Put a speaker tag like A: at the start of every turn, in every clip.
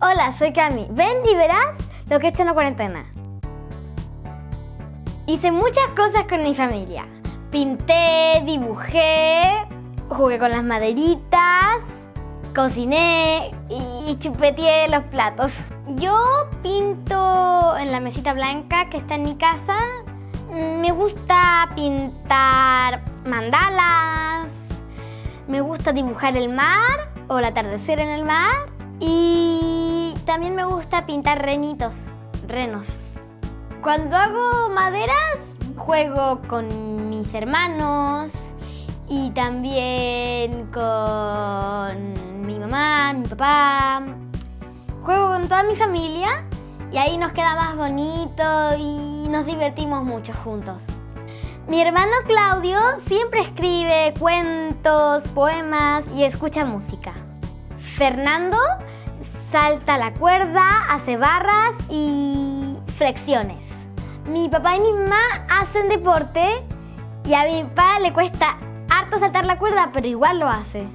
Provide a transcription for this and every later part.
A: Hola, soy Cami. Ven y verás lo que he hecho en la cuarentena. Hice muchas cosas con mi familia. Pinté, dibujé, jugué con las maderitas, cociné y chupeteé los platos. Yo pinto en la mesita blanca que está en mi casa. Me gusta pintar mandalas, me gusta dibujar el mar o el atardecer en el mar y también me gusta pintar renitos, renos. Cuando hago maderas juego con mis hermanos y también con mi mamá, mi papá. Juego con toda mi familia y ahí nos queda más bonito y nos divertimos mucho juntos. Mi hermano Claudio siempre escribe cuentos, poemas y escucha música. Fernando salta la cuerda, hace barras y flexiones. Mi papá y mi mamá hacen deporte y a mi papá le cuesta harto saltar la cuerda, pero igual lo hace.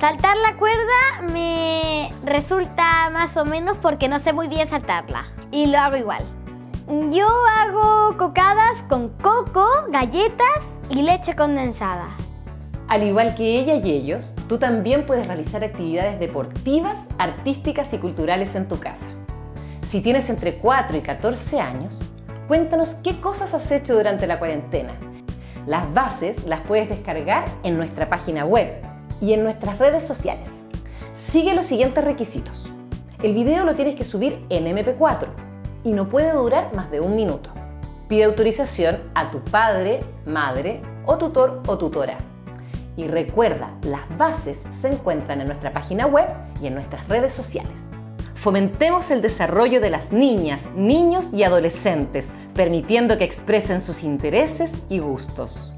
A: Saltar la cuerda me resulta más o menos porque no sé muy bien saltarla y lo hago igual. Yo hago cocadas con coco, galletas y leche condensada.
B: Al igual que ella y ellos, tú también puedes realizar actividades deportivas, artísticas y culturales en tu casa. Si tienes entre 4 y 14 años, cuéntanos qué cosas has hecho durante la cuarentena. Las bases las puedes descargar en nuestra página web y en nuestras redes sociales. Sigue los siguientes requisitos. El video lo tienes que subir en MP4 y no puede durar más de un minuto. Pide autorización a tu padre, madre o tutor o tutora. Y recuerda, las bases se encuentran en nuestra página web y en nuestras redes sociales. Fomentemos el desarrollo de las niñas, niños y adolescentes, permitiendo que expresen sus intereses y gustos.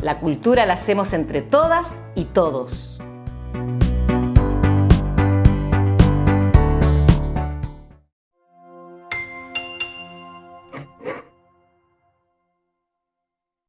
B: La cultura la hacemos entre todas y todos.